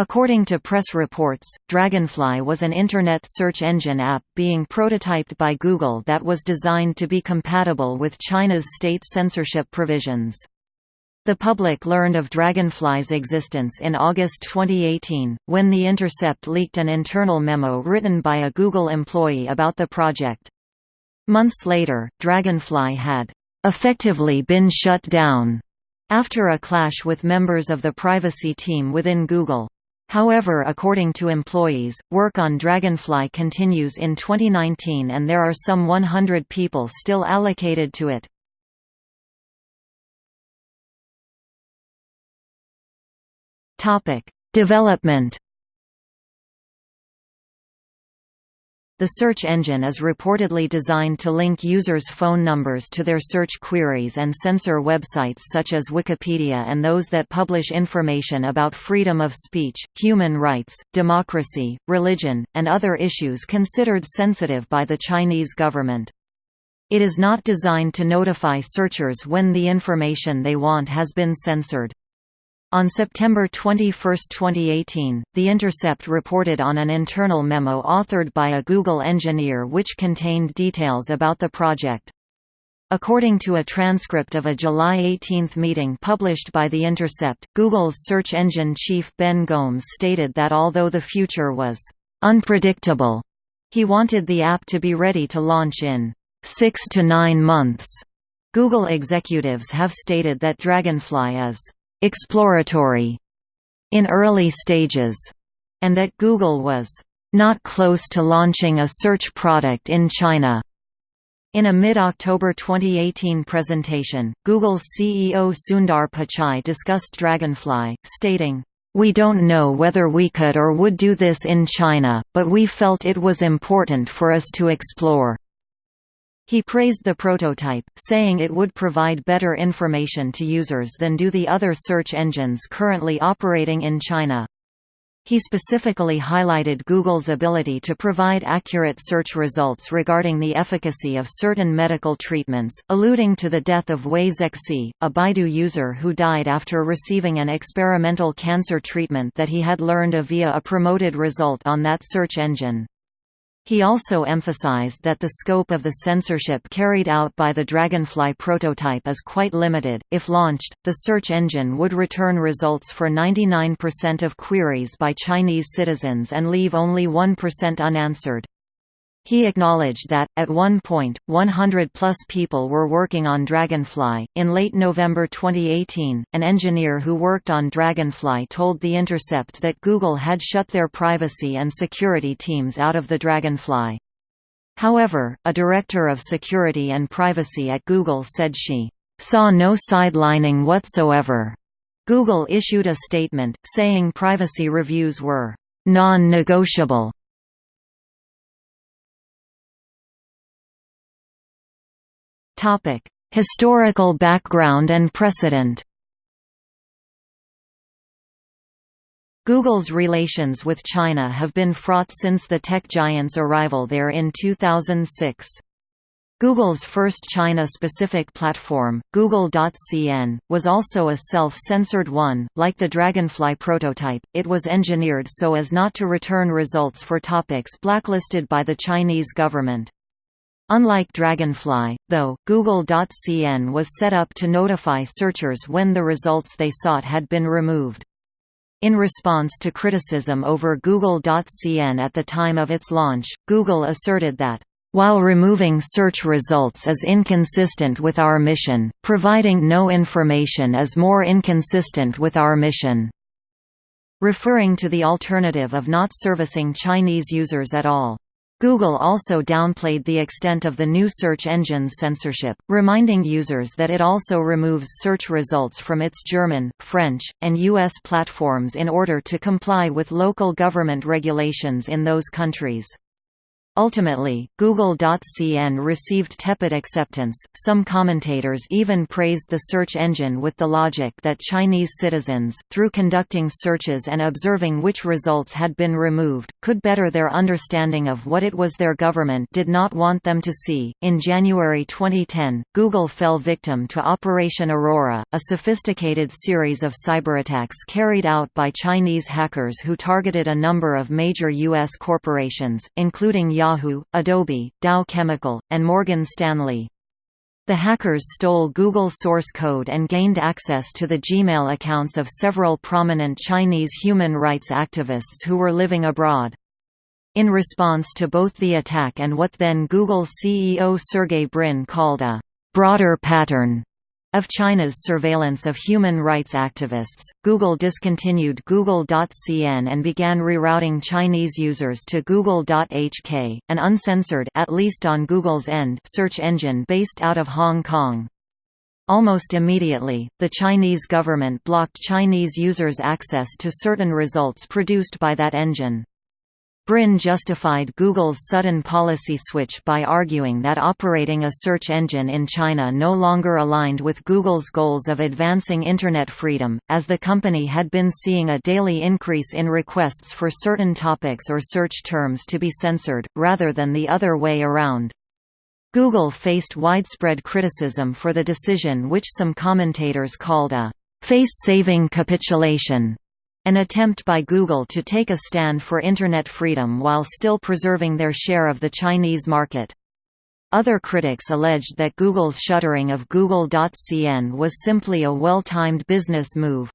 According to press reports, Dragonfly was an Internet search engine app being prototyped by Google that was designed to be compatible with China's state censorship provisions. The public learned of Dragonfly's existence in August 2018, when The Intercept leaked an internal memo written by a Google employee about the project. Months later, Dragonfly had effectively been shut down after a clash with members of the privacy team within Google. However according to employees, work on Dragonfly continues in 2019 and there are some 100 people still allocated to it. Development The search engine is reportedly designed to link users' phone numbers to their search queries and censor websites such as Wikipedia and those that publish information about freedom of speech, human rights, democracy, religion, and other issues considered sensitive by the Chinese government. It is not designed to notify searchers when the information they want has been censored. On September 21, 2018, The Intercept reported on an internal memo authored by a Google engineer which contained details about the project. According to a transcript of a July 18 meeting published by The Intercept, Google's search engine chief Ben Gomes stated that although the future was unpredictable, he wanted the app to be ready to launch in six to nine months. Google executives have stated that Dragonfly is exploratory in early stages, and that Google was not close to launching a search product in China. In a mid-October 2018 presentation, Google's CEO Sundar Pichai discussed Dragonfly, stating, we don't know whether we could or would do this in China, but we felt it was important for us to explore. He praised the prototype, saying it would provide better information to users than do the other search engines currently operating in China. He specifically highlighted Google's ability to provide accurate search results regarding the efficacy of certain medical treatments, alluding to the death of Wei Zexi, a Baidu user who died after receiving an experimental cancer treatment that he had learned of via a promoted result on that search engine. He also emphasized that the scope of the censorship carried out by the Dragonfly prototype is quite limited. If launched, the search engine would return results for 99% of queries by Chinese citizens and leave only 1% unanswered. He acknowledged that, at one point, 100 plus people were working on Dragonfly. In late November 2018, an engineer who worked on Dragonfly told The Intercept that Google had shut their privacy and security teams out of the Dragonfly. However, a director of security and privacy at Google said she saw no sidelining whatsoever. Google issued a statement, saying privacy reviews were non-negotiable Topic: Historical background and precedent. Google's relations with China have been fraught since the tech giant's arrival there in 2006. Google's first China-specific platform, Google.cn, was also a self-censored one. Like the Dragonfly prototype, it was engineered so as not to return results for topics blacklisted by the Chinese government. Unlike Dragonfly, though, Google.cn was set up to notify searchers when the results they sought had been removed. In response to criticism over Google.cn at the time of its launch, Google asserted that, "...while removing search results is inconsistent with our mission, providing no information is more inconsistent with our mission." Referring to the alternative of not servicing Chinese users at all. Google also downplayed the extent of the new search engine's censorship, reminding users that it also removes search results from its German, French, and U.S. platforms in order to comply with local government regulations in those countries. Ultimately, Google.cn received tepid acceptance. Some commentators even praised the search engine with the logic that Chinese citizens, through conducting searches and observing which results had been removed, could better their understanding of what it was their government did not want them to see. In January 2010, Google fell victim to Operation Aurora, a sophisticated series of cyberattacks carried out by Chinese hackers who targeted a number of major U.S. corporations, including Yahoo Yahoo, Adobe, Dow Chemical, and Morgan Stanley. The hackers stole Google source code and gained access to the Gmail accounts of several prominent Chinese human rights activists who were living abroad. In response to both the attack and what then Google CEO Sergey Brin called a broader pattern of China's surveillance of human rights activists, Google discontinued Google.cn and began rerouting Chinese users to Google.hk, an uncensored at least on Google's end search engine based out of Hong Kong. Almost immediately, the Chinese government blocked Chinese users' access to certain results produced by that engine. Brin justified Google's sudden policy switch by arguing that operating a search engine in China no longer aligned with Google's goals of advancing Internet freedom, as the company had been seeing a daily increase in requests for certain topics or search terms to be censored, rather than the other way around. Google faced widespread criticism for the decision which some commentators called a face-saving capitulation an attempt by Google to take a stand for Internet freedom while still preserving their share of the Chinese market. Other critics alleged that Google's shuttering of Google.cn was simply a well-timed business move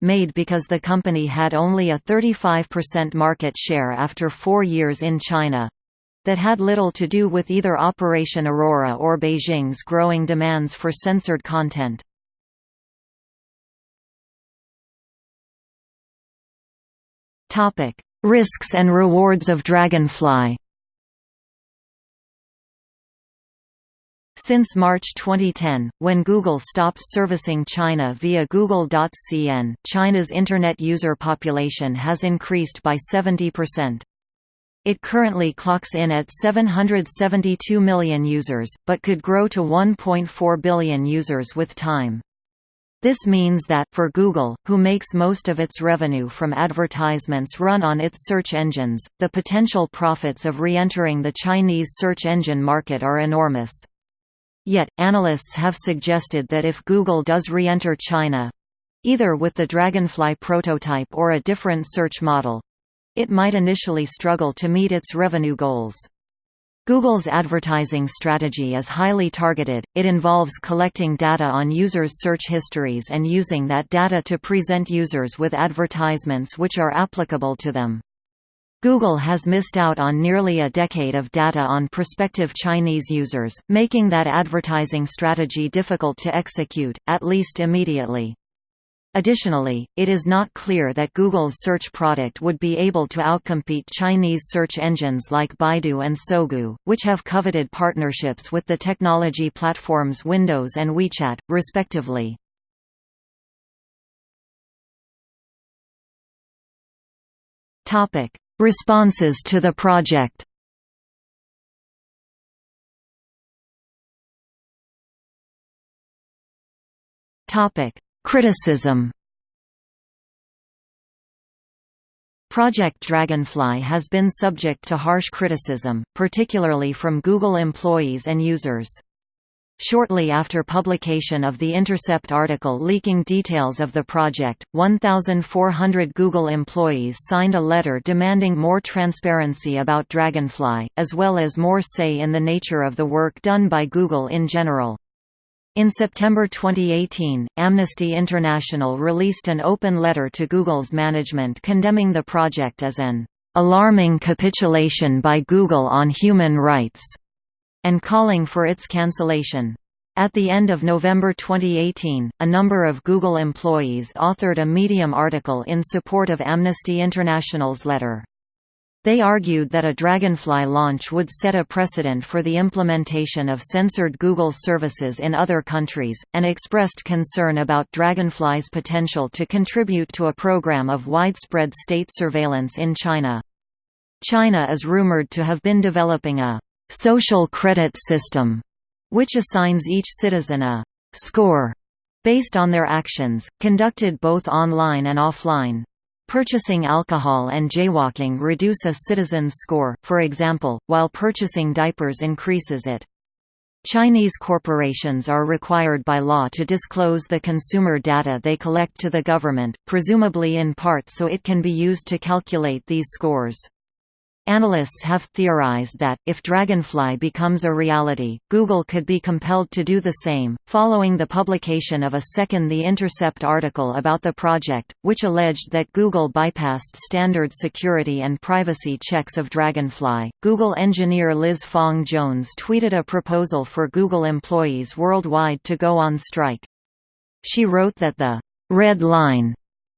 made because the company had only a 35% market share after four years in China that had little to do with either Operation Aurora or Beijing's growing demands for censored content. Topic: Risks and rewards of Dragonfly. Since March 2010, when Google stopped servicing China via Google.cn, China's Internet user population has increased by 70%. It currently clocks in at 772 million users, but could grow to 1.4 billion users with time. This means that, for Google, who makes most of its revenue from advertisements run on its search engines, the potential profits of re-entering the Chinese search engine market are enormous. Yet, analysts have suggested that if Google does re-enter China—either with the Dragonfly prototype or a different search model—it might initially struggle to meet its revenue goals. Google's advertising strategy is highly targeted, it involves collecting data on users' search histories and using that data to present users with advertisements which are applicable to them. Google has missed out on nearly a decade of data on prospective Chinese users, making that advertising strategy difficult to execute, at least immediately. Additionally, it is not clear that Google's search product would be able to outcompete Chinese search engines like Baidu and Sogou, which have coveted partnerships with the technology platforms Windows and WeChat, respectively. Responses to the project Topic: Criticism Project Dragonfly has been subject to harsh criticism, particularly from Google employees and users. Shortly after publication of the Intercept article leaking details of the project, 1,400 Google employees signed a letter demanding more transparency about Dragonfly, as well as more say in the nature of the work done by Google in general. In September 2018, Amnesty International released an open letter to Google's management condemning the project as an alarming capitulation by Google on human rights, and calling for its cancellation. At the end of November 2018, a number of Google employees authored a Medium article in support of Amnesty International's letter. They argued that a Dragonfly launch would set a precedent for the implementation of censored Google services in other countries, and expressed concern about Dragonfly's potential to contribute to a program of widespread state surveillance in China. China is rumored to have been developing a social credit system, which assigns each citizen a score based on their actions, conducted both online and offline. Purchasing alcohol and jaywalking reduce a citizen's score, for example, while purchasing diapers increases it. Chinese corporations are required by law to disclose the consumer data they collect to the government, presumably in part so it can be used to calculate these scores. Analysts have theorized that, if Dragonfly becomes a reality, Google could be compelled to do the same, following the publication of a second The Intercept article about the project, which alleged that Google bypassed standard security and privacy checks of Dragonfly. Google engineer Liz Fong Jones tweeted a proposal for Google employees worldwide to go on strike. She wrote that the red line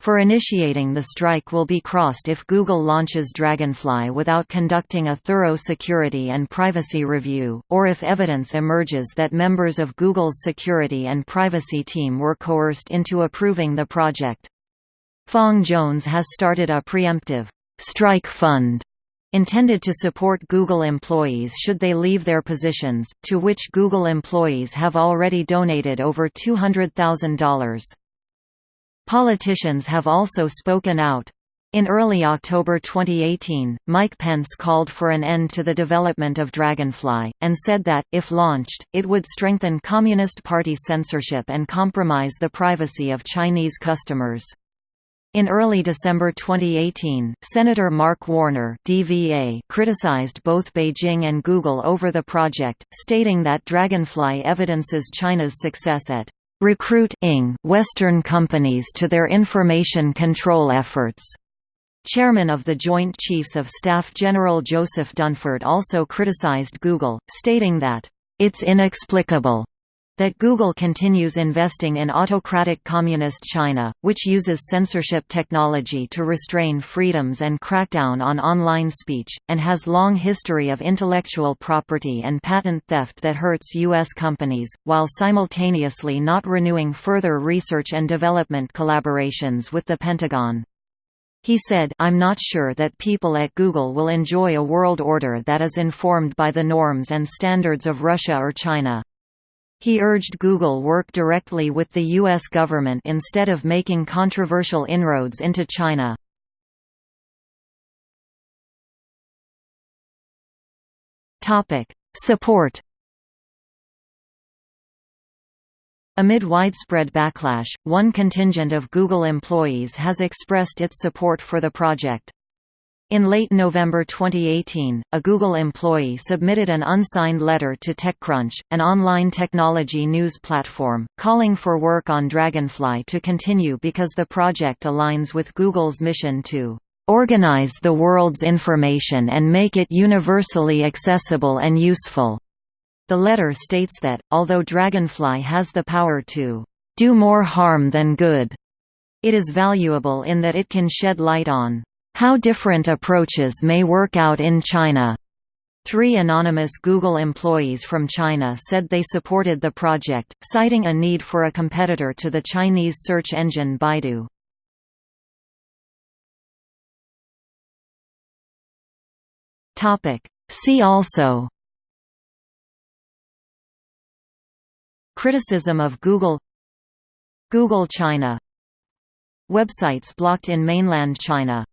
for initiating the strike will be crossed if Google launches Dragonfly without conducting a thorough security and privacy review, or if evidence emerges that members of Google's security and privacy team were coerced into approving the project. Fong Jones has started a preemptive strike fund intended to support Google employees should they leave their positions, to which Google employees have already donated over $200,000. Politicians have also spoken out. In early October 2018, Mike Pence called for an end to the development of Dragonfly, and said that, if launched, it would strengthen Communist Party censorship and compromise the privacy of Chinese customers. In early December 2018, Senator Mark Warner DVA criticized both Beijing and Google over the project, stating that Dragonfly evidences China's success at recruiting Western companies to their information control efforts. Chairman of the Joint Chiefs of Staff General Joseph Dunford also criticized Google, stating that, "...it's inexplicable that Google continues investing in autocratic Communist China, which uses censorship technology to restrain freedoms and crackdown on online speech, and has long history of intellectual property and patent theft that hurts U.S. companies, while simultaneously not renewing further research and development collaborations with the Pentagon. He said, I'm not sure that people at Google will enjoy a world order that is informed by the norms and standards of Russia or China. He urged Google work directly with the U.S. government instead of making controversial inroads into China. Support Amid widespread backlash, one contingent of Google employees has expressed its support for the project. In late November 2018, a Google employee submitted an unsigned letter to TechCrunch, an online technology news platform, calling for work on Dragonfly to continue because the project aligns with Google's mission to organize the world's information and make it universally accessible and useful. The letter states that, although Dragonfly has the power to do more harm than good, it is valuable in that it can shed light on how different approaches may work out in China. Three anonymous Google employees from China said they supported the project, citing a need for a competitor to the Chinese search engine Baidu. See also. Criticism of Google. Google China. Websites blocked in mainland China